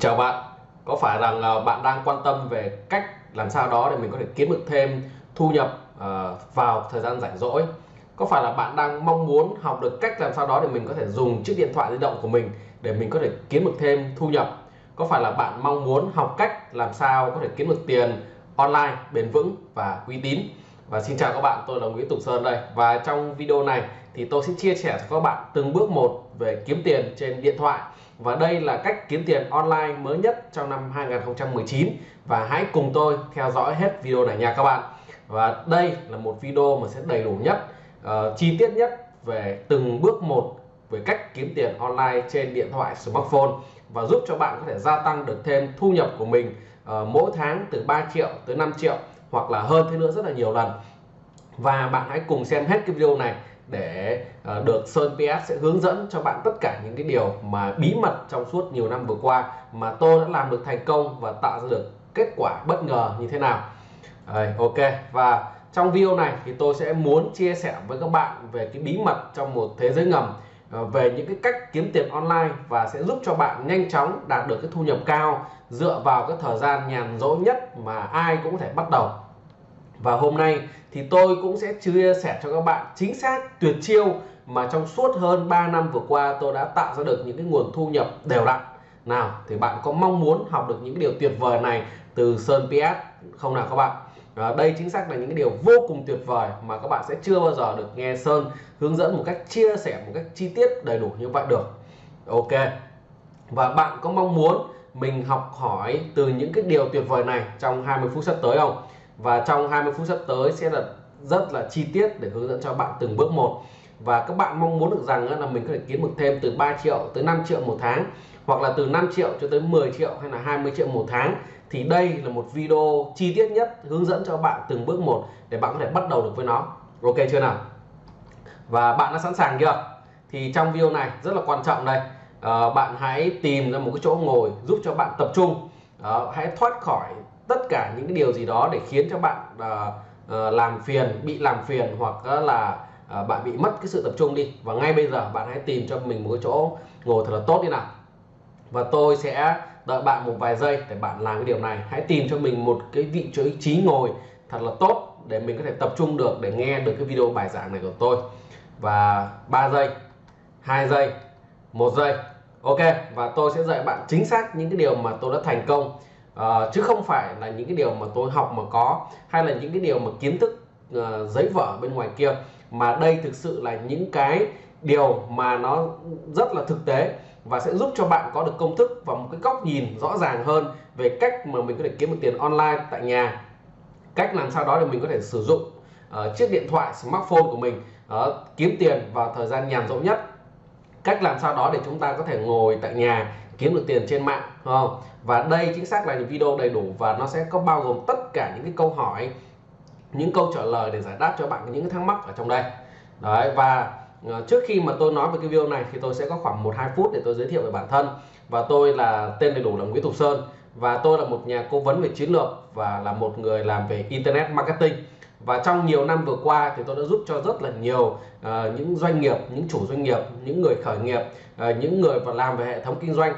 Chào bạn, có phải rằng à, bạn đang quan tâm về cách làm sao đó để mình có thể kiếm được thêm thu nhập à, vào thời gian rảnh rỗi? Có phải là bạn đang mong muốn học được cách làm sao đó để mình có thể dùng chiếc điện thoại di động của mình để mình có thể kiếm được thêm thu nhập? Có phải là bạn mong muốn học cách làm sao có thể kiếm được tiền online bền vững và uy tín? Và xin chào các bạn, tôi là Nguyễn Tùng Sơn đây và trong video này thì tôi sẽ chia sẻ cho các bạn từng bước một về kiếm tiền trên điện thoại và đây là cách kiếm tiền online mới nhất trong năm 2019 và hãy cùng tôi theo dõi hết video này nha các bạn. Và đây là một video mà sẽ đầy đủ nhất uh, chi tiết nhất về từng bước một về cách kiếm tiền online trên điện thoại smartphone. Và giúp cho bạn có thể gia tăng được thêm thu nhập của mình uh, mỗi tháng từ 3 triệu tới 5 triệu hoặc là hơn thế nữa rất là nhiều lần. Và bạn hãy cùng xem hết cái video này để ờ, được Sơn PS sẽ hướng dẫn cho bạn tất cả những cái điều mà bí mật trong suốt nhiều năm vừa qua mà tôi đã làm được thành công và tạo ra được kết quả bất ngờ như thế nào. Đấy, ok. Và trong video này thì tôi sẽ muốn chia sẻ với các bạn về cái bí mật trong một thế giới ngầm ờ, về những cái cách kiếm tiền online và sẽ giúp cho bạn nhanh chóng đạt được cái thu nhập cao dựa vào cái thời gian nhàn rỗi nhất mà ai cũng có thể bắt đầu và hôm nay thì tôi cũng sẽ chia sẻ cho các bạn chính xác tuyệt chiêu mà trong suốt hơn 3 năm vừa qua tôi đã tạo ra được những cái nguồn thu nhập đều đặn. Nào thì bạn có mong muốn học được những cái điều tuyệt vời này từ Sơn PS không nào các bạn? À, đây chính xác là những cái điều vô cùng tuyệt vời mà các bạn sẽ chưa bao giờ được nghe Sơn hướng dẫn một cách chia sẻ một cách chi tiết đầy đủ như vậy được. Ok. Và bạn có mong muốn mình học hỏi từ những cái điều tuyệt vời này trong 20 phút sắp tới không? Và trong 20 phút sắp tới sẽ là rất là chi tiết để hướng dẫn cho bạn từng bước một. Và các bạn mong muốn được rằng là mình có thể kiếm được thêm từ 3 triệu tới 5 triệu một tháng hoặc là từ 5 triệu cho tới 10 triệu hay là 20 triệu một tháng thì đây là một video chi tiết nhất hướng dẫn cho bạn từng bước một để bạn có thể bắt đầu được với nó. Ok chưa nào? Và bạn đã sẵn sàng chưa? Thì trong video này rất là quan trọng đây. À, bạn hãy tìm ra một cái chỗ ngồi giúp cho bạn tập trung. À, hãy thoát khỏi tất cả những cái điều gì đó để khiến cho bạn uh, làm phiền bị làm phiền hoặc là uh, bạn bị mất cái sự tập trung đi. Và ngay bây giờ bạn hãy tìm cho mình một cái chỗ ngồi thật là tốt đi nào. Và tôi sẽ đợi bạn một vài giây để bạn làm cái điều này. Hãy tìm cho mình một cái vị trí ngồi thật là tốt để mình có thể tập trung được để nghe được cái video bài giảng này của tôi. Và 3 giây 2 giây một giây. Ok và tôi sẽ dạy bạn chính xác những cái điều mà tôi đã thành công Ờ, chứ không phải là những cái điều mà tôi học mà có hay là những cái điều mà kiến thức uh, giấy vở bên ngoài kia mà đây thực sự là những cái điều mà nó rất là thực tế và sẽ giúp cho bạn có được công thức và một cái góc nhìn rõ ràng hơn về cách mà mình có thể kiếm được tiền online tại nhà cách làm sao đó để mình có thể sử dụng uh, chiếc điện thoại smartphone của mình uh, kiếm tiền vào thời gian nhàn rỗi nhất cách làm sao đó để chúng ta có thể ngồi tại nhà kiếm được tiền trên mạng không? Và đây chính xác là những video đầy đủ và nó sẽ có bao gồm tất cả những cái câu hỏi những câu trả lời để giải đáp cho bạn những cái thắc mắc ở trong đây. Đấy và ờ, trước khi mà tôi nói về cái video này thì tôi sẽ có khoảng một hai phút để tôi giới thiệu về bản thân. Và tôi là tên đầy đủ là Nguyễn Thục Sơn. Và tôi là một nhà cố vấn về chiến lược và là một người làm về internet marketing. Và trong nhiều năm vừa qua thì tôi đã giúp cho rất là nhiều uh, những doanh nghiệp những chủ doanh nghiệp những người khởi nghiệp uh, những người và làm về hệ thống kinh doanh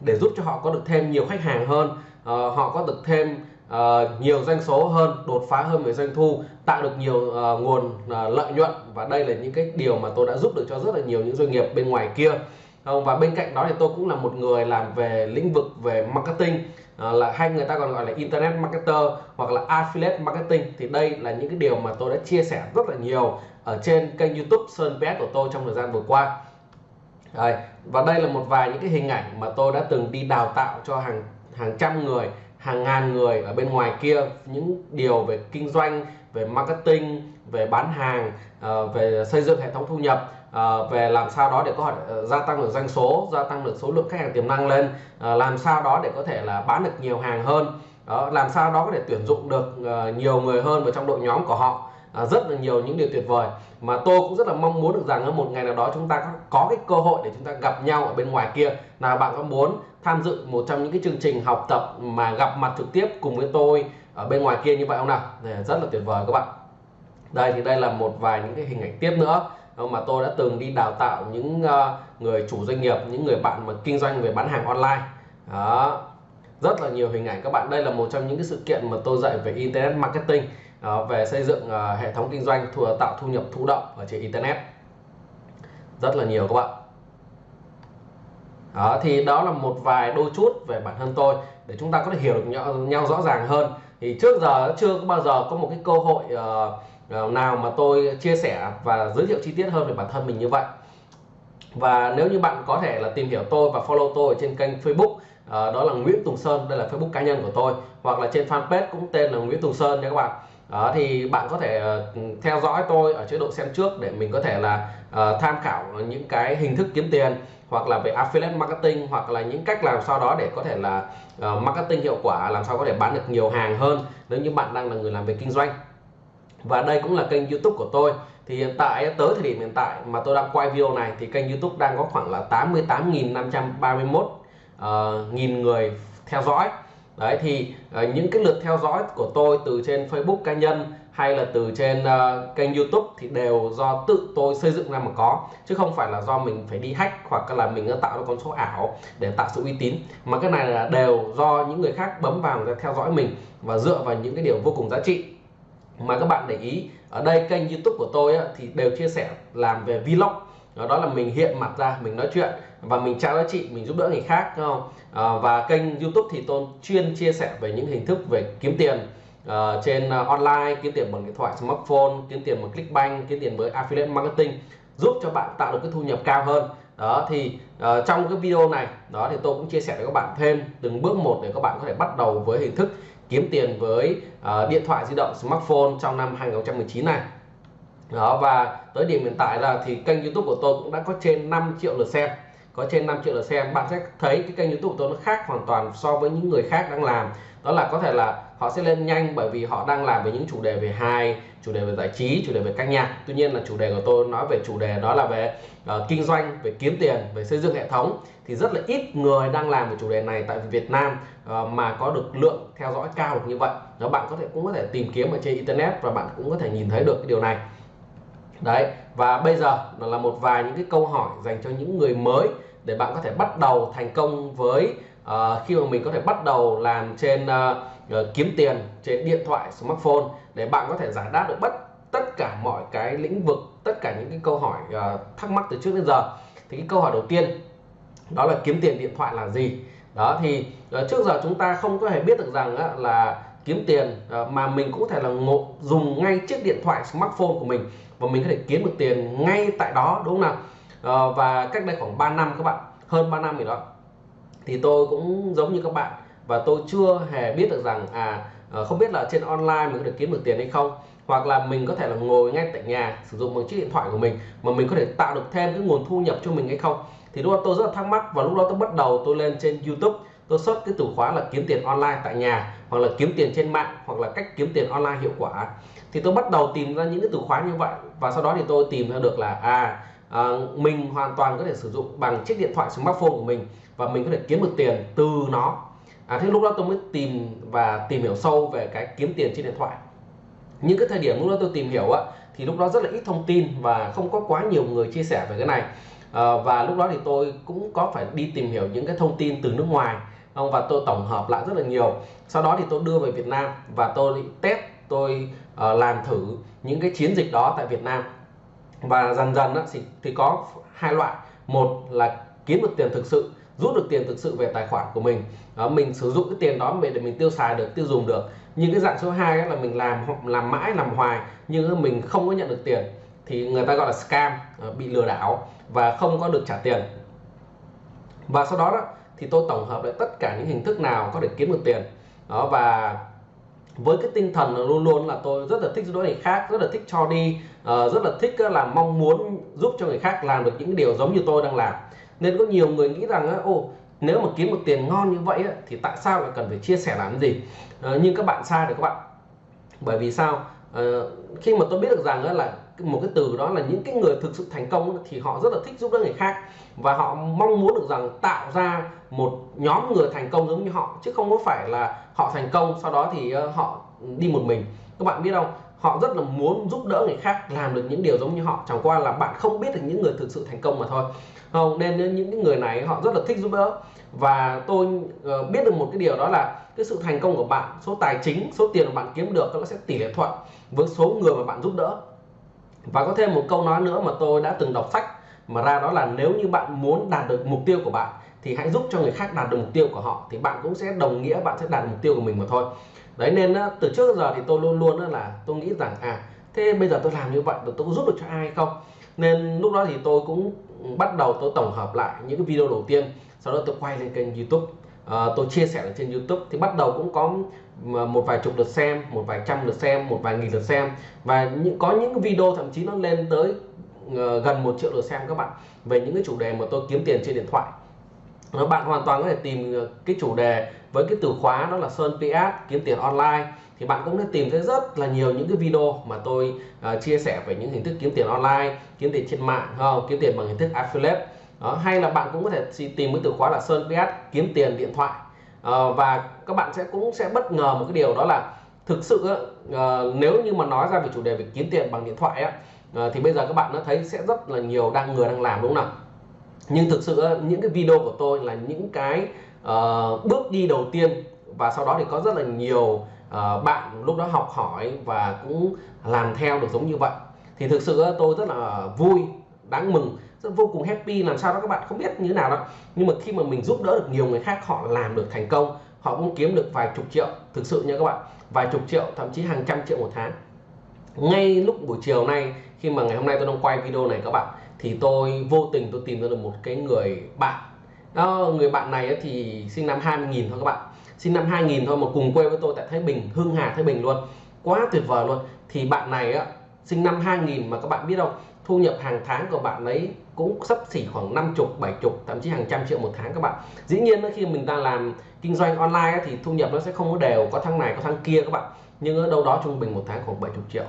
để giúp cho họ có được thêm nhiều khách hàng hơn uh, họ có được thêm uh, nhiều doanh số hơn đột phá hơn về doanh thu tạo được nhiều uh, nguồn uh, lợi nhuận. Và đây là những cái điều mà tôi đã giúp được cho rất là nhiều những doanh nghiệp bên ngoài kia. Không và bên cạnh đó thì tôi cũng là một người làm về lĩnh vực về marketing à, là hay người ta còn gọi là internet marketer hoặc là affiliate marketing. Thì đây là những cái điều mà tôi đã chia sẻ rất là nhiều ở trên kênh youtube Sơn pet của tôi trong thời gian vừa qua. Đấy. và đây là một vài những cái hình ảnh mà tôi đã từng đi đào tạo cho hàng hàng trăm người hàng ngàn người ở bên ngoài kia. Những điều về kinh doanh về marketing về bán hàng ờ, về xây dựng hệ thống thu nhập ờ, về làm sao đó để có thể ờ, gia tăng được doanh số gia tăng được số lượng khách hàng tiềm năng lên làm sao đó để có thể là bán được nhiều hàng hơn. Đó, làm sao đó có thể tuyển dụng được nhiều người hơn vào trong đội nhóm của họ. Rất là nhiều những điều tuyệt vời mà tôi cũng rất là mong muốn được rằng một ngày nào đó chúng ta có, có cái cơ hội để chúng ta gặp nhau ở bên ngoài kia. Nào bạn có muốn tham dự một trong những cái chương trình học tập mà gặp mặt trực tiếp cùng với tôi ở bên ngoài kia như vậy không nào? Để rất là tuyệt vời các bạn. Đây thì đây là một vài những cái hình ảnh tiếp nữa. Ờ, mà tôi đã từng đi đào tạo những ờ, người chủ doanh nghiệp những người bạn mà kinh doanh về bán hàng online. Đó rất là nhiều hình ảnh. Các bạn đây là một trong những cái sự kiện mà tôi dạy về internet marketing về xây dựng ờ, hệ thống kinh doanh thu, tạo thu nhập thụ động ở trên internet. Rất là nhiều các bạn. Đó thì đó là một vài đôi chút về bản thân tôi để chúng ta có thể hiểu được nhau, nhau rõ ràng hơn. Thì trước giờ chưa có bao giờ có một cái cơ hội uh, nào mà tôi chia sẻ và giới thiệu chi tiết hơn về bản thân mình như vậy. Và nếu như bạn có thể là tìm hiểu tôi và follow tôi trên kênh Facebook đó là Nguyễn Tùng Sơn đây là Facebook cá nhân của tôi hoặc là trên fanpage cũng tên là Nguyễn Tùng Sơn nha các bạn đó thì bạn có thể uh, theo dõi tôi ở chế độ xem trước để mình có thể là uh, tham khảo những cái hình thức kiếm tiền hoặc là về affiliate marketing hoặc là những cách làm sao đó để có thể là uh, marketing hiệu quả làm sao có thể bán được nhiều hàng hơn nếu như bạn đang là người làm về kinh doanh. Và đây cũng là kênh youtube của tôi. Thì hiện tại tới thời điểm hiện tại mà tôi đang quay video này thì kênh youtube đang có khoảng là 88.531 uh, nghìn người theo dõi đấy thì uh, những cái lượt theo dõi của tôi từ trên Facebook cá nhân hay là từ trên uh, kênh YouTube thì đều do tự tôi xây dựng ra mà có chứ không phải là do mình phải đi hack hoặc là mình ờ, tạo ra con số ảo để tạo sự uy tín. Mà cái này là đều do những người khác bấm vào người ta theo dõi mình và dựa vào những cái điều vô cùng giá trị. Mà các bạn để ý ở đây kênh YouTube của tôi á, thì đều chia sẻ làm về vlog đó là mình hiện mặt ra mình nói chuyện và mình trao giá trị mình giúp đỡ người khác đúng không? À, và kênh YouTube thì tôi chuyên chia sẻ về những hình thức về kiếm tiền uh, trên uh, online kiếm tiền bằng điện thoại smartphone kiếm tiền bằng clickbank kiếm tiền với affiliate marketing giúp cho bạn tạo được cái thu nhập cao hơn. Đó thì uh, trong cái video này đó thì tôi cũng chia sẻ với các bạn thêm từng bước một để các bạn có thể bắt đầu với hình thức kiếm tiền với uh, điện thoại di động smartphone trong năm 2019 này. Đó và tới điểm hiện tại là thì kênh youtube của tôi cũng đã có trên 5 triệu lượt xem. Có trên 5 triệu lượt xem. Bạn sẽ thấy cái kênh youtube của tôi nó khác hoàn toàn so với những người khác đang làm. Đó là có thể là họ sẽ lên nhanh bởi vì họ đang làm về những chủ đề về hài chủ đề về giải trí chủ đề về ca nhạc. Tuy nhiên là chủ đề của tôi nói về chủ đề đó là về uh, kinh doanh về kiếm tiền về xây dựng hệ thống. Thì rất là ít người đang làm về chủ đề này tại Việt Nam uh, mà có được lượng theo dõi cao được như vậy. Đó bạn có thể cũng có thể tìm kiếm ở trên internet và bạn cũng có thể nhìn thấy được cái điều này đấy và bây giờ là một vài những cái câu hỏi dành cho những người mới để bạn có thể bắt đầu thành công với uh, khi mà mình có thể bắt đầu làm trên uh, kiếm tiền trên điện thoại smartphone để bạn có thể giải đáp được bất tất cả mọi cái lĩnh vực tất cả những cái câu hỏi uh, thắc mắc từ trước đến giờ. Thì cái câu hỏi đầu tiên đó là kiếm tiền điện thoại là gì? Đó thì uh, trước giờ chúng ta không có thể biết được rằng uh, là kiếm tiền à, mà mình cũng có thể là ngộ, dùng ngay chiếc điện thoại smartphone của mình và mình có thể kiếm được tiền ngay tại đó đúng không nào? Ờ, và cách đây khoảng 3 năm các bạn hơn 3 năm gì đó thì tôi cũng giống như các bạn và tôi chưa hề biết được rằng à ờ, không biết là trên online mình có thể kiếm được tiền hay không hoặc là mình có thể là ngồi ngay tại nhà sử dụng bằng chiếc điện thoại của mình mà mình có thể tạo được thêm cái nguồn thu nhập cho mình hay không. Thì lúc đó tôi rất là thắc mắc và lúc đó tôi bắt đầu tôi lên trên YouTube tôi search cái từ khóa là kiếm tiền online tại nhà hoặc là kiếm tiền trên mạng hoặc là cách kiếm tiền online hiệu quả. Thì tôi bắt đầu tìm ra những cái từ khóa như vậy và sau đó thì tôi tìm ra được là à, à mình hoàn toàn có thể sử dụng bằng chiếc điện thoại smartphone của mình và mình có thể kiếm được tiền từ nó. À, thế lúc đó tôi mới tìm và tìm hiểu sâu về cái kiếm tiền trên điện thoại. Những cái thời điểm lúc đó tôi tìm hiểu á thì lúc đó rất là ít thông tin và không có quá nhiều người chia sẻ về cái này. À, và lúc đó thì tôi cũng có phải đi tìm hiểu những cái thông tin từ nước ngoài và tôi tổng hợp lại rất là nhiều. Sau đó thì tôi đưa về Việt Nam và tôi test tôi uh, làm thử những cái chiến dịch đó tại Việt Nam. Và dần dần á, thì, thì có hai loại. Một là kiếm được tiền thực sự rút được tiền thực sự về tài khoản của mình. Đó, mình sử dụng cái tiền đó để mình tiêu xài được tiêu dùng được. Nhưng cái dạng số 2 là mình làm làm mãi làm hoài nhưng mình không có nhận được tiền. Thì người ta gọi là scam ờ, bị lừa đảo và không có được trả tiền. Và sau đó, đó thì tôi tổng hợp lại tất cả những hình thức nào có thể kiếm được tiền. Đó và với cái tinh thần là luôn luôn là tôi rất là thích giúp đỡ người khác rất là thích cho đi uh, rất là thích ờ, là mong muốn giúp cho người khác làm được những điều giống như tôi đang làm. Nên có nhiều người nghĩ rằng ô nếu mà kiếm được tiền ngon như vậy thì tại sao lại cần phải chia sẻ làm gì? Ờ, Nhưng các bạn sai rồi các bạn. Bởi vì sao? Khi mà tôi biết được rằng là một cái từ đó là những cái người thực sự thành công thì họ rất là thích giúp đỡ người khác. Và họ mong muốn được rằng tạo ra một nhóm người thành công giống như họ, chứ không có phải là họ thành công, sau đó thì ờ, họ đi một mình. Các bạn biết không? Họ rất là muốn giúp đỡ người khác, làm được những điều giống như họ. Chẳng qua là bạn không biết được những người thực sự thành công mà thôi. Không, nên những người này họ rất là thích giúp đỡ. Và tôi ờ, biết được một cái điều đó là cái sự thành công của bạn, số tài chính, số tiền mà bạn kiếm được, nó sẽ tỷ lệ thuận với số người mà bạn giúp đỡ và có thêm một câu nói nữa mà tôi đã từng đọc sách, mà ra đó là nếu như bạn muốn đạt được mục tiêu của bạn, thì hãy giúp cho người khác đạt được mục tiêu của họ, thì bạn cũng sẽ đồng nghĩa bạn sẽ đạt được mục tiêu của mình mà thôi. Đấy, nên từ trước giờ thì tôi luôn luôn là tôi nghĩ rằng à thế bây giờ tôi làm như vậy, tôi có giúp được cho ai không? Nên lúc đó thì tôi cũng bắt đầu tôi tổng hợp lại những cái video đầu tiên, sau đó tôi quay lên kênh youtube à, tôi chia sẻ trên youtube. Thì bắt đầu cũng có ờ, một vài chục lượt xem một vài trăm lượt xem một vài nghìn lượt xem. Và những có những video thậm chí nó lên tới ờ, gần một triệu lượt xem các bạn. Về những cái chủ đề mà tôi kiếm tiền trên điện thoại. Đó, bạn hoàn toàn có thể tìm cái chủ đề với cái từ khóa đó là Sơn PS kiếm tiền online. Thì bạn cũng đã tìm thấy rất là nhiều những cái video mà tôi uh, chia sẻ về những hình thức kiếm tiền online kiếm tiền trên mạng không kiếm tiền bằng hình thức affiliate đó, hay là bạn cũng có thể tìm cái từ khóa là Sơn PS kiếm tiền điện thoại. À, và các bạn sẽ cũng sẽ bất ngờ một cái điều đó là thực sự uh, nếu như mà nói ra về chủ đề về kiếm tiền bằng điện thoại á, uh, thì bây giờ các bạn nó thấy sẽ rất là nhiều đang người đang làm đúng không nào? Nhưng thực sự những cái video của tôi là những cái uh, bước đi đầu tiên và sau đó thì có rất là nhiều uh, bạn lúc đó học hỏi và cũng làm theo được giống như vậy. Thì thực sự tôi rất là vui đáng mừng. Rất vô cùng happy làm sao đó các bạn không biết như thế nào đâu nhưng mà khi mà mình giúp đỡ được nhiều người khác, họ làm được thành công, họ cũng kiếm được vài chục triệu, thực sự nha các bạn, vài chục triệu, thậm chí hàng trăm triệu một tháng. Ngay lúc buổi chiều nay, khi mà ngày hôm nay tôi đang quay video này các bạn, thì tôi vô tình tôi tìm ra được một cái người bạn. Đó, người bạn này thì sinh năm 2000 thôi các bạn. Sinh năm 2000 thôi mà cùng quê với tôi tại Thái Bình, Hưng Hà, Thái Bình luôn. Quá tuyệt vời luôn. Thì bạn này á, sinh năm 2000 mà các bạn biết không? Thu nhập hàng tháng của bạn ấy cũng sắp xỉ khoảng 50 70 thậm chí hàng trăm triệu một tháng các bạn. Dĩ nhiên khi mình đang làm kinh doanh online thì thu nhập nó sẽ không có đều, có tháng này, có tháng kia các bạn. Nhưng ở đâu đó trung bình một tháng khoảng 70 triệu.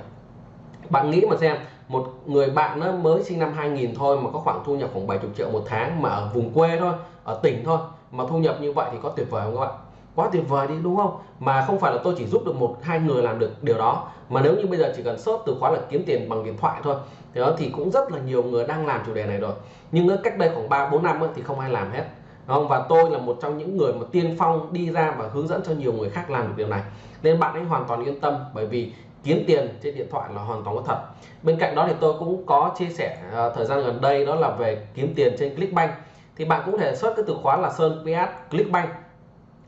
Bạn nghĩ mà xem, một người bạn nó mới sinh năm 2000 thôi mà có khoảng thu nhập khoảng 70 triệu một tháng mà ở vùng quê thôi, ở tỉnh thôi, mà thu nhập như vậy thì có tuyệt vời không các bạn? Quá tuyệt vời đi đúng không? Mà không phải là tôi chỉ giúp được một hai người làm được điều đó. Mà nếu như bây giờ chỉ cần search từ khóa là kiếm tiền bằng điện thoại thôi thì đó thì cũng rất là nhiều người đang làm chủ đề này rồi. Nhưng cách đây khoảng 3 4 năm thì không ai làm hết. Không? Và tôi là một trong những người mà tiên phong đi ra và hướng dẫn cho nhiều người khác làm được điều này. Nên bạn ấy hoàn toàn yên tâm bởi vì kiếm tiền trên điện thoại là hoàn toàn có thật. Bên cạnh đó thì tôi cũng có chia sẻ uh, thời gian gần đây đó là về kiếm tiền trên Clickbank. Thì bạn cũng thể search cái từ khóa là Sơn PS Clickbank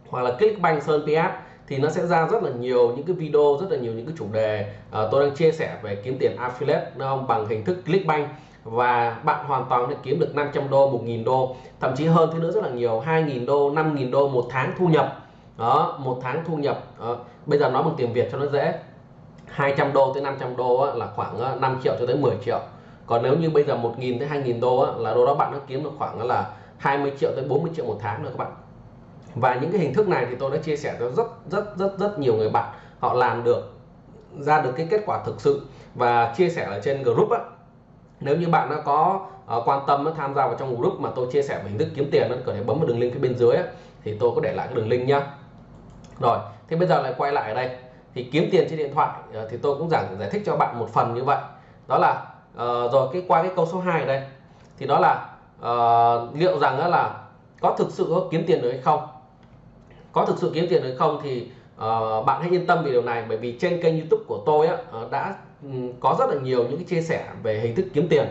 hoặc là Clickbank Sơn PS thì nó sẽ ra rất là nhiều những cái video rất là nhiều những cái chủ đề. À, tôi đang chia sẻ về kiếm tiền affiliate không? bằng hình thức Clickbank. Và bạn hoàn toàn sẽ kiếm được 500 đô 1.000 đô thậm chí hơn thế nữa rất là nhiều 2.000 đô 5.000 đô một tháng thu nhập. Đó một tháng thu nhập. Đó. bây giờ nói bằng tiền Việt cho nó dễ. 200 đô tới 500 đô là khoảng ờ, 5 triệu cho tới 10 triệu. Còn nếu như bây giờ 1.000 tới 2.000 đô là đô đó bạn nó kiếm được khoảng ờ, là 20 triệu tới 40 triệu một tháng nữa các bạn và những cái hình thức này thì tôi đã chia sẻ cho rất rất rất rất nhiều người bạn. Họ làm được ra được cái kết quả thực sự và chia sẻ ở trên group á. Nếu như bạn đã có uh, quan tâm tham gia vào trong group mà tôi chia sẻ về hình thức kiếm tiền có thể bấm vào đường link phía bên dưới á, thì tôi có để lại cái đường link nhá. Rồi thì bây giờ lại quay lại ở đây. Thì kiếm tiền trên điện thoại uh, thì tôi cũng giảng giải thích cho bạn một phần như vậy. Đó là uh, rồi cái qua cái câu số 2 ở đây. Thì đó là uh, liệu rằng là có thực sự có kiếm tiền được hay không? Có thực sự kiếm tiền được không thì uh, bạn hãy yên tâm về điều này. Bởi vì trên kênh youtube của tôi á, uh, đã um, có rất là nhiều những cái chia sẻ về hình thức kiếm tiền.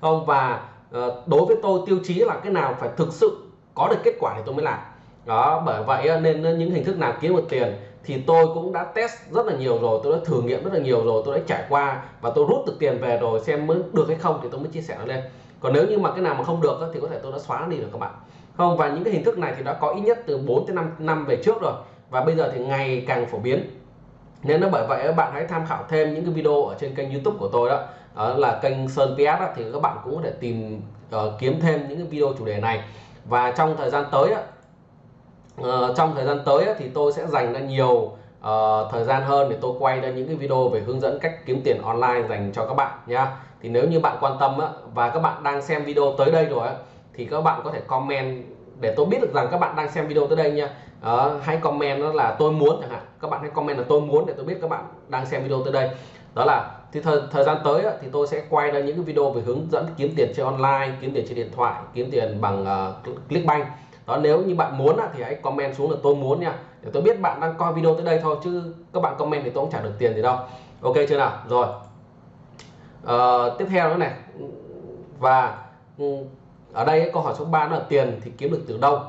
Không và uh, đối với tôi tiêu chí là cái nào phải thực sự có được kết quả thì tôi mới làm. Đó bởi vậy nên những hình thức nào kiếm được tiền thì tôi cũng đã test rất là nhiều rồi tôi đã thử nghiệm rất là nhiều rồi tôi đã trải qua và tôi rút được tiền về rồi xem mới được hay không thì tôi mới chia sẻ nó lên. Còn nếu như mà cái nào mà không được thì có thể tôi đã xóa nó đi được các bạn không và những cái hình thức này thì đã có ít nhất từ 4 tới 5 năm về trước rồi. Và bây giờ thì ngày càng phổ biến. Nên nó bởi vậy các bạn hãy tham khảo thêm những cái video ở trên kênh YouTube của tôi đó, đó là kênh Sơn PS đó, thì các bạn cũng có thể tìm uh, kiếm thêm những cái video chủ đề này. Và trong thời gian tới uh, trong thời gian tới thì tôi sẽ dành ra nhiều uh, thời gian hơn để tôi quay ra những cái video về hướng dẫn cách kiếm tiền online dành cho các bạn nha. Thì nếu như bạn quan tâm á, và các bạn đang xem video tới đây rồi á, thì các bạn có thể comment để tôi biết được rằng các bạn đang xem video tới đây nha. Uh, hãy comment đó là tôi muốn chẳng hạn. Các bạn hãy comment là tôi muốn để tôi biết các bạn đang xem video tới đây. Đó là thì thời, thời gian tới thì tôi sẽ quay ra những cái video về hướng dẫn kiếm tiền trên online kiếm tiền trên điện thoại kiếm tiền bằng uh, Clickbank. Đó nếu như bạn muốn thì hãy comment xuống là tôi muốn nha. Để tôi biết bạn đang coi video tới đây thôi chứ các bạn comment thì tôi cũng trả được tiền gì đâu. Ok chưa nào? Rồi. Uh, tiếp theo nữa này. Và ừ, ở đây câu hỏi số 3 là tiền thì kiếm được từ đâu?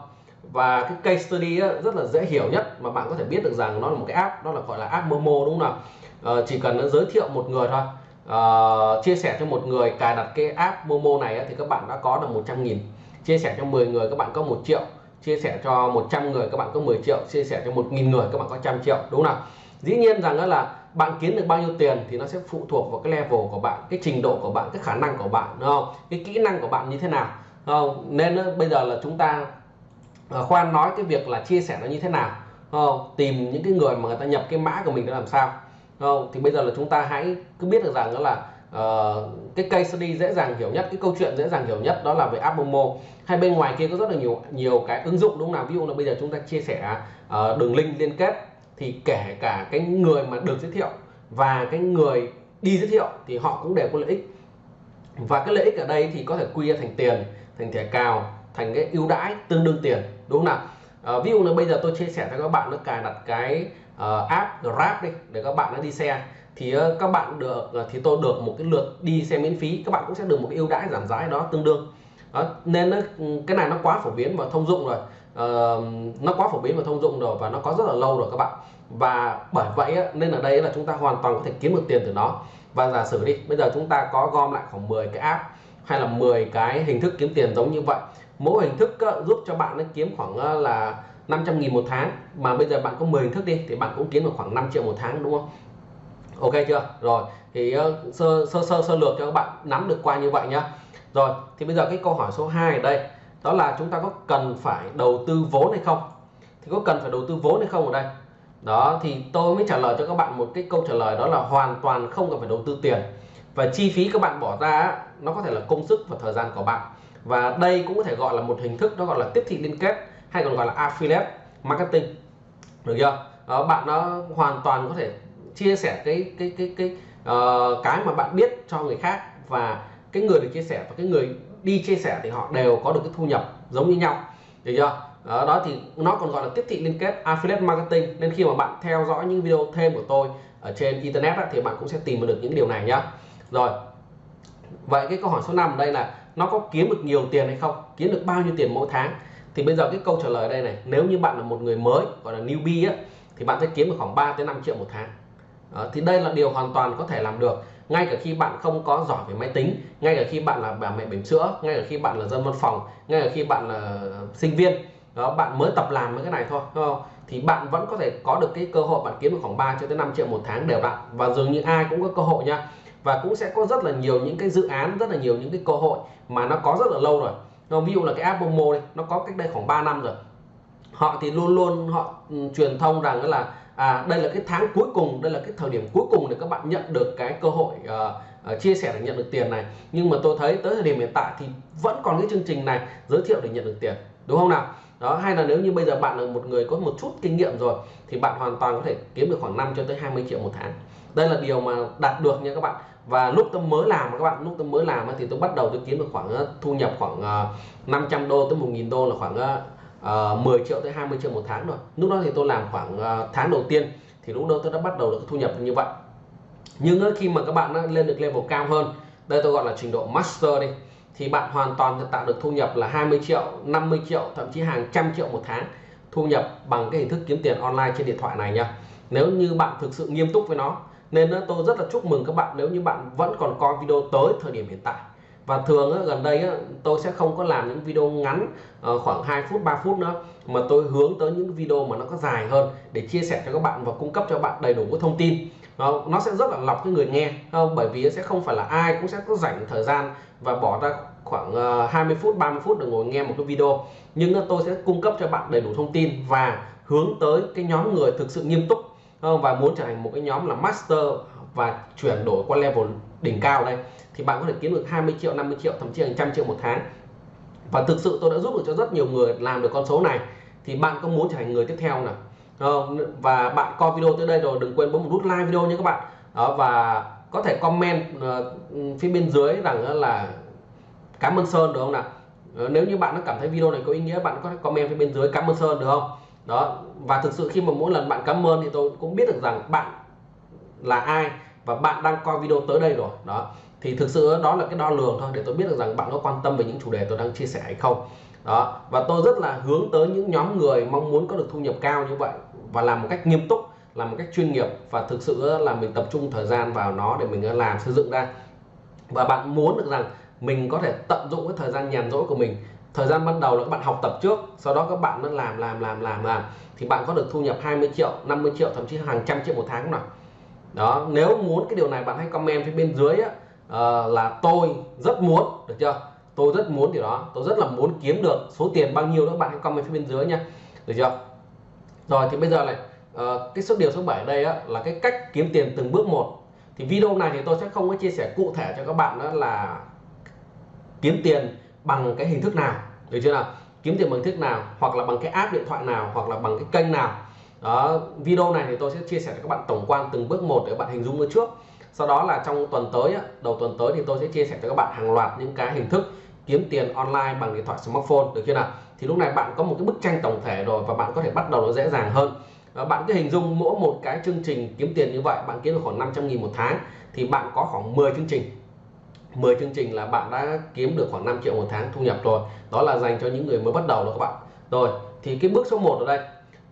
Và cái case study rất là dễ hiểu nhất mà bạn có thể biết được rằng nó là một cái app, đó là gọi là app Momo đúng không nào? Ờ, chỉ cần nó giới thiệu một người thôi. Ờ, chia sẻ cho một người cài đặt cái app Momo này thì các bạn đã có được 100 nghìn. Chia sẻ cho 10 người, các bạn có 1 triệu. Chia sẻ cho 100 người, các bạn có 10 triệu. Chia sẻ cho 1.000 người, các bạn có trăm triệu, đúng không nào? Dĩ nhiên rằng là bạn kiếm được bao nhiêu tiền thì nó sẽ phụ thuộc vào cái level của bạn, cái trình độ của bạn, cái khả năng của bạn, đúng không? Cái kỹ năng của bạn như thế nào? Không? nên bây giờ là chúng ta à, khoan nói cái việc là chia sẻ nó như thế nào không? tìm những cái người mà người ta nhập cái mã của mình để làm sao không? thì bây giờ là chúng ta hãy cứ biết được rằng đó là uh, cái case study dễ dàng hiểu nhất cái câu chuyện dễ dàng hiểu nhất đó là về app Momo hay bên ngoài kia có rất là nhiều nhiều cái ứng dụng đúng không nào ví dụ là bây giờ chúng ta chia sẻ uh, đường link liên kết thì kể cả cái người mà được giới thiệu và cái người đi giới thiệu thì họ cũng đều có lợi ích và cái lợi ích ở đây thì có thể quy ra thành tiền thành thẻ cào thành cái ưu đãi tương đương tiền đúng không nào? À, ví dụ là bây giờ tôi chia sẻ cho các bạn nó cài đặt cái uh, app Grab đi để các bạn nó đi xe. Thì uh, các bạn được uh, thì tôi được một cái lượt đi xe miễn phí các bạn cũng sẽ được một cái ưu đãi giảm giá đó tương đương. Đó, nên nó, ừ, cái này nó quá phổ biến và thông dụng rồi. Uh, nó quá phổ biến và thông dụng rồi và nó có rất là lâu rồi các bạn. Và bởi vậy á, nên ở đây là chúng ta hoàn toàn có thể kiếm được tiền từ nó. Và giả sử đi bây giờ chúng ta có gom lại khoảng 10 cái app hay là 10 cái hình thức kiếm tiền giống như vậy. Mỗi hình thức ờ, giúp cho bạn nó kiếm khoảng ờ, là 500 nghìn một tháng. Mà bây giờ bạn có 10 hình thức đi thì bạn cũng kiếm được khoảng 5 triệu một tháng đúng không? Ok chưa? Rồi thì uh, sơ sơ sơ sơ lược cho các bạn nắm được qua như vậy nhá. Rồi thì bây giờ cái câu hỏi số 2 ở đây đó là chúng ta có cần phải đầu tư vốn hay không? Thì có cần phải đầu tư vốn hay không ở đây? Đó thì tôi mới trả lời cho các bạn một cái câu trả lời đó là hoàn toàn không cần phải đầu tư tiền và chi phí các bạn bỏ ra nó có thể là công sức và thời gian của bạn. Và đây cũng có thể gọi là một hình thức nó gọi là tiếp thị liên kết hay còn gọi là affiliate marketing. Được chưa? Đó, bạn nó hoàn toàn có thể chia sẻ cái cái cái cái uh, cái mà bạn biết cho người khác. Và cái người được chia sẻ và cái người đi chia sẻ thì họ đều có được cái thu nhập giống như nhau. Được chưa? Đó, đó thì nó còn gọi là tiếp thị liên kết affiliate marketing. Nên khi mà bạn theo dõi những video thêm của tôi ở trên internet á, thì bạn cũng sẽ tìm được những điều này nhá rồi. Vậy cái câu hỏi số 5 đây là nó có kiếm được nhiều tiền hay không? Kiếm được bao nhiêu tiền mỗi tháng? Thì bây giờ cái câu trả lời đây này nếu như bạn là một người mới gọi là newbie á, thì bạn sẽ kiếm được khoảng 3 tới 5 triệu một tháng. À, thì đây là điều hoàn toàn có thể làm được ngay cả khi bạn không có giỏi về máy tính ngay cả khi bạn là bà mẹ bỉm sữa ngay cả khi bạn là dân văn phòng ngay cả khi bạn là sinh viên. Đó bạn mới tập làm mấy cái này thôi đúng không? Thì bạn vẫn có thể có được cái cơ hội bạn kiếm được khoảng 3 cho tới 5 triệu một tháng đều đặn. Và dường như ai cũng có cơ hội nha và cũng sẽ có rất là nhiều những cái dự án rất là nhiều những cái cơ hội mà nó có rất là lâu rồi. Ví dụ là cái app Momo đây nó có cách đây khoảng 3 năm rồi. Họ thì luôn luôn họ ừ, truyền thông rằng là à đây là cái tháng cuối cùng đây là cái thời điểm cuối cùng để các bạn nhận được cái cơ hội uh, uh, chia sẻ để nhận được tiền này. Nhưng mà tôi thấy tới thời điểm hiện tại thì vẫn còn cái chương trình này giới thiệu để nhận được tiền đúng không nào? Đó hay là nếu như bây giờ bạn là một người có một chút kinh nghiệm rồi thì bạn hoàn toàn có thể kiếm được khoảng 5 cho tới 20 triệu một tháng đây là điều mà đạt được nha các bạn. Và lúc tôi mới làm các bạn, lúc tôi mới làm thì tôi bắt đầu tôi kiếm được khoảng ờ, thu nhập khoảng ờ, 500 đô tới 1.000 đô là khoảng ờ, 10 triệu tới 20 triệu một tháng rồi lúc đó thì tôi làm khoảng tháng đầu tiên thì lúc đó tôi đã bắt đầu được thu nhập như vậy. Nhưng khi mà các bạn lên được level cao hơn, đây tôi gọi là trình độ master đi, thì bạn hoàn toàn tạo được thu nhập là 20 triệu 50 triệu, thậm chí hàng trăm triệu một tháng thu nhập bằng cái hình thức kiếm tiền online trên điện thoại này nha. Nếu như bạn thực sự nghiêm túc với nó nên tôi rất là chúc mừng các bạn nếu như bạn vẫn còn coi video tới thời điểm hiện tại. Và thường gần đây tôi sẽ không có làm những video ngắn ờ, khoảng 2 phút 3 phút nữa, mà tôi hướng tới những video mà nó có dài hơn để chia sẻ cho các bạn và cung cấp cho bạn đầy đủ các thông tin. Nó sẽ rất là lọc cái người nghe không bởi vì sẽ không phải là ai cũng sẽ có dành thời gian và bỏ ra khoảng ờ, 20 phút 30 phút để ngồi nghe một cái video. Nhưng tôi sẽ cung cấp cho bạn đầy đủ thông tin và hướng tới cái nhóm người thực sự nghiêm túc Ờ, và muốn trở thành một cái nhóm là master và chuyển đổi qua level đỉnh cao đây thì bạn có thể kiếm được 20 triệu 50 triệu thậm chí hàng trăm triệu một tháng. Và thực sự tôi đã giúp được cho rất nhiều người làm được con số này thì bạn có muốn trở thành người tiếp theo nào? Ờ, và bạn coi video tới đây rồi đừng quên bấm một nút like video nha các bạn. Đó và có thể comment uh, phía bên dưới rằng là cảm ơn Sơn được không nào? Nếu như bạn nó cảm thấy video này có ý nghĩa bạn có thể comment phía bên dưới cảm ơn Sơn được không? Đó. Và thực sự khi mà mỗi lần bạn cảm ơn thì tôi cũng biết được rằng bạn là ai và bạn đang coi video tới đây rồi. Đó. Thì thực sự đó là cái đo lường thôi để tôi biết được rằng bạn có quan tâm về những chủ đề tôi đang chia sẻ hay không. Đó. Và tôi rất là hướng tới những nhóm người mong muốn có được thu nhập cao như vậy và làm một cách nghiêm túc, làm một cách chuyên nghiệp và thực sự là mình tập trung thời gian vào nó để mình ờ, làm, xây dựng ra. Và bạn muốn được rằng mình có thể tận dụng cái thời gian nhàn rỗi của mình thời gian ban đầu là các bạn học tập trước sau đó các bạn nó làm làm làm làm làm. Thì bạn có được thu nhập 20 triệu 50 triệu thậm chí hàng trăm triệu một tháng nào đó nếu muốn cái điều này bạn hãy comment phía bên dưới á, uh, là tôi rất muốn được chưa? Tôi rất muốn điều đó tôi rất là muốn kiếm được số tiền bao nhiêu đó bạn hãy comment phía bên dưới nha được chưa? Rồi thì bây giờ này uh, cái số điều số 7 ở đây á, là cái cách kiếm tiền từng bước một. Thì video này thì tôi sẽ không có chia sẻ cụ thể cho các bạn đó là kiếm tiền bằng cái hình thức nào, được chưa nào? Kiếm tiền bằng thức nào, hoặc là bằng cái app điện thoại nào, hoặc là bằng cái kênh nào. Đó, video này thì tôi sẽ chia sẻ cho các bạn tổng quan từng bước một để các bạn hình dung trước. Sau đó là trong tuần tới đầu tuần tới thì tôi sẽ chia sẻ cho các bạn hàng loạt những cái hình thức kiếm tiền online bằng điện thoại, smartphone, được chưa nào? Thì lúc này bạn có một cái bức tranh tổng thể rồi và bạn có thể bắt đầu nó dễ dàng hơn. Bạn cứ hình dung mỗi một cái chương trình kiếm tiền như vậy, bạn kiếm được khoảng 500 nghìn một tháng, thì bạn có khoảng 10 chương trình. 10 chương trình là bạn đã kiếm được khoảng 5 triệu một tháng thu nhập rồi. Đó là dành cho những người mới bắt đầu đó các bạn. Rồi thì cái bước số 1 ở đây.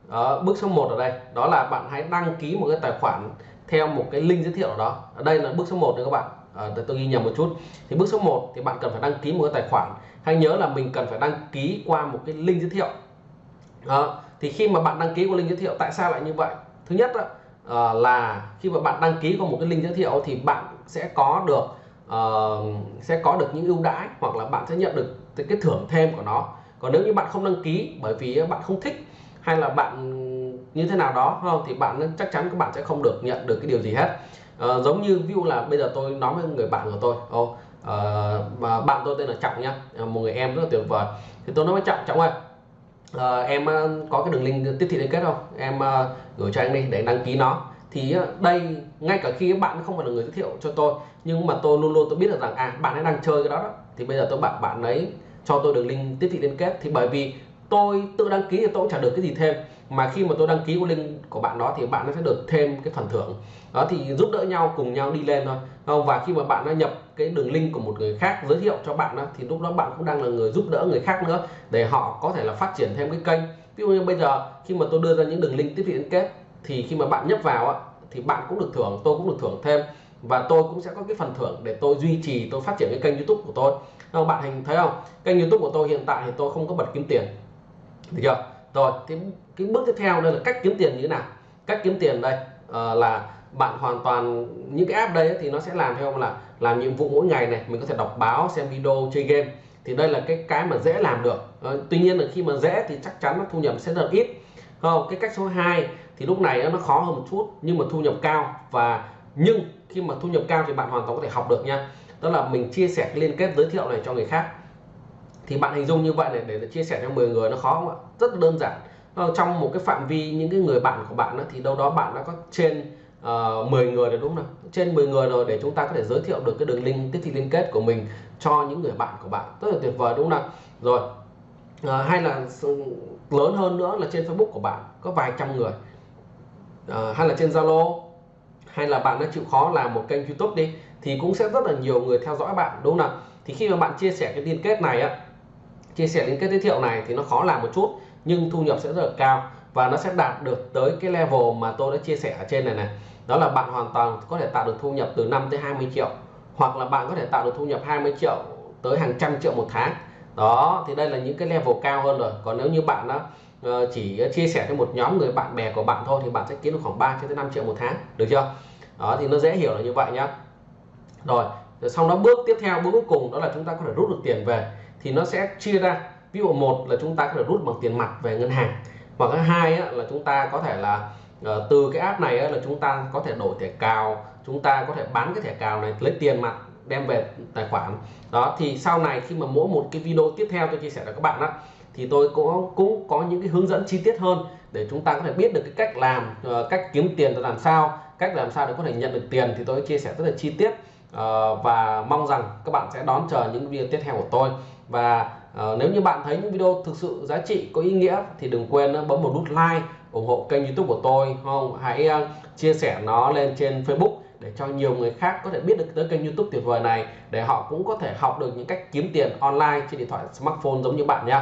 Đó, bước số 1 ở đây đó là bạn hãy đăng ký một cái tài khoản theo một cái link giới thiệu đó. Ở đây là bước số 1 nữa các bạn. À, tôi ghi nhầm một chút. Thì bước số 1 thì bạn cần phải đăng ký một cái tài khoản. Hãy nhớ là mình cần phải đăng ký qua một cái link giới thiệu. À, thì khi mà bạn đăng ký qua link giới thiệu tại sao lại như vậy? Thứ nhất đó, à, là khi mà bạn đăng ký qua một cái link giới thiệu thì bạn sẽ có được uh, sẽ có được những ưu đãi hoặc là bạn sẽ nhận được cái thưởng thêm của nó. Còn nếu như bạn không đăng ký bởi vì bạn không thích hay là bạn như thế nào đó không thì bạn chắc chắn các bạn sẽ không được nhận được cái điều gì hết. À, giống như ví dụ là bây giờ tôi nói với người bạn của tôi ô à, bạn tôi tên là trọng nhá một người em rất là tuyệt vời. Thì tôi nói với trọng trọng ơi à, em có cái đường link tiếp thị liên kết không? Em uh, gửi cho anh đi để đăng ký nó thì ờ, đây ngay cả khi bạn không phải là người giới thiệu cho tôi nhưng mà tôi luôn luôn tôi biết được rằng à bạn ấy đang chơi cái đó, đó. thì bây giờ tôi bảo bạn ấy cho tôi đường link tiếp thị liên kết. Thì bởi vì tôi tự đăng ký thì tôi cũng trả được cái gì thêm. Mà khi mà tôi đăng ký của link của bạn đó thì bạn nó sẽ được thêm cái phần thưởng. Đó thì giúp đỡ nhau cùng nhau đi lên thôi. Không? Và khi mà bạn đã nhập cái đường link của một người khác giới thiệu cho bạn đó, thì lúc đó bạn cũng đang là người giúp đỡ người khác nữa để họ có thể là phát triển thêm cái kênh. Ví dụ như bây giờ khi mà tôi đưa ra những đường link tiếp thị liên kết thì khi mà bạn nhấp vào thì bạn cũng được thưởng tôi cũng được thưởng thêm. Và tôi cũng sẽ có cái phần thưởng để tôi duy trì tôi phát triển cái kênh youtube của tôi. Không? Bạn hình thấy không? Kênh youtube của tôi hiện tại thì tôi không có bật kiếm tiền. Được chưa? Rồi cái cái bước tiếp theo đây là cách kiếm tiền như thế nào? Cách kiếm tiền đây uh, là bạn hoàn toàn những cái app đây thì nó sẽ làm theo là làm nhiệm vụ mỗi ngày này. Mình có thể đọc báo xem video chơi game. Thì đây là cái cái mà dễ làm được. Uh, tuy nhiên là khi mà dễ thì chắc chắn nó thu nhập sẽ rất ít. Không? Cái cách số 2 thì lúc này nó khó hơn một chút nhưng mà thu nhập cao. Và nhưng khi mà thu nhập cao thì bạn hoàn toàn có thể học được nha. Đó là mình chia sẻ cái liên kết giới thiệu này cho người khác. Thì bạn hình dung như vậy này để chia sẻ cho 10 người nó khó không ạ? Rất đơn giản. Ờ, trong một cái phạm vi những cái người bạn của bạn đó, thì đâu đó bạn đã có trên ờ, uh, 10 người rồi đúng không trên 10 người rồi để chúng ta có thể giới thiệu được cái đường link tiếp thị liên kết của mình cho những người bạn của bạn. Rất là tuyệt vời đúng không nào? Rồi uh, hay là lớn hơn nữa là trên Facebook của bạn có vài trăm người. Ờ, hay là trên Zalo, hay là bạn đã chịu khó làm một kênh YouTube đi, thì cũng sẽ rất là nhiều người theo dõi bạn, đúng không nào? Thì khi mà bạn chia sẻ cái liên kết này á, chia sẻ liên kết giới thiệu này thì nó khó làm một chút, nhưng thu nhập sẽ rất là cao và nó sẽ đạt được tới cái level mà tôi đã chia sẻ ở trên này này. Đó là bạn hoàn toàn có thể tạo được thu nhập từ 5 tới 20 triệu, hoặc là bạn có thể tạo được thu nhập 20 triệu tới hàng trăm triệu một tháng. Đó, thì đây là những cái level cao hơn rồi. Còn nếu như bạn đó Ờ, chỉ ờ, chia sẻ cho một nhóm người bạn bè của bạn thôi thì bạn sẽ kiếm được khoảng 3 tới 5 triệu một tháng, được chưa? Đó, thì nó dễ hiểu là như vậy nhá. Rồi sau đó bước tiếp theo, bước cuối cùng đó là chúng ta có thể rút được tiền về. Thì nó sẽ chia ra. Ví dụ một là chúng ta có thể rút bằng tiền mặt về ngân hàng. Hoặc thứ hai là chúng ta có thể là ờ, từ cái app này là chúng ta có thể đổi thẻ cào, chúng ta có thể bán cái thẻ cào này, lấy tiền mặt đem về tài khoản. Đó, thì sau này khi mà mỗi một cái video tiếp theo tôi chia sẻ cho các bạn đó thì tôi cũng cũng có những cái hướng dẫn chi tiết hơn để chúng ta có thể biết được cái cách làm ờ, cách kiếm tiền là làm sao, cách làm sao để có thể nhận được tiền thì tôi chia sẻ rất là chi tiết. Ờ, và mong rằng các bạn sẽ đón chờ những video tiếp theo của tôi. Và ờ, nếu như bạn thấy những video thực sự giá trị, có ý nghĩa thì đừng quên bấm một nút like, ủng hộ kênh youtube của tôi không? Hãy chia sẻ nó lên trên facebook để cho nhiều người khác có thể biết được tới kênh youtube tuyệt vời này, để họ cũng có thể học được những cách kiếm tiền online trên điện thoại, smartphone giống như bạn nhé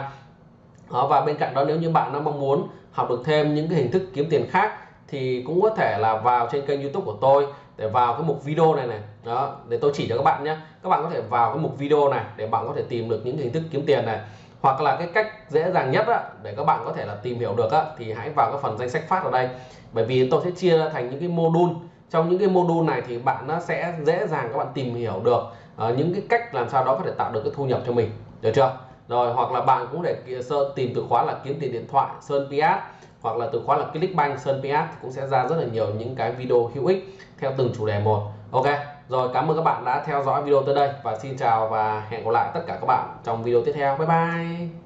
đó, và bên cạnh đó nếu như bạn nó mong muốn học được thêm những cái hình thức kiếm tiền khác thì cũng có thể là vào trên kênh youtube của tôi để vào cái mục video này này. Đó để tôi chỉ cho các bạn nhé. Các bạn có thể vào cái mục video này để bạn có thể tìm được những hình thức kiếm tiền này. Hoặc là cái cách dễ dàng nhất á, để các bạn có thể là tìm hiểu được á, thì hãy vào cái phần danh sách phát ở đây. Bởi vì tôi sẽ chia ra thành những cái module. Trong những cái module này thì bạn nó sẽ dễ dàng các bạn tìm hiểu được uh, những cái cách làm sao đó có thể tạo được cái thu nhập cho mình. Được chưa? Rồi, hoặc là bạn cũng để tìm từ khóa là kiếm tiền điện thoại, sơn PS hoặc là từ khóa là clickbank sơn PS cũng sẽ ra rất là nhiều những cái video hữu ích theo từng chủ đề một. Ok, rồi, cảm ơn các bạn đã theo dõi video tới đây và xin chào và hẹn gặp lại tất cả các bạn trong video tiếp theo. Bye bye!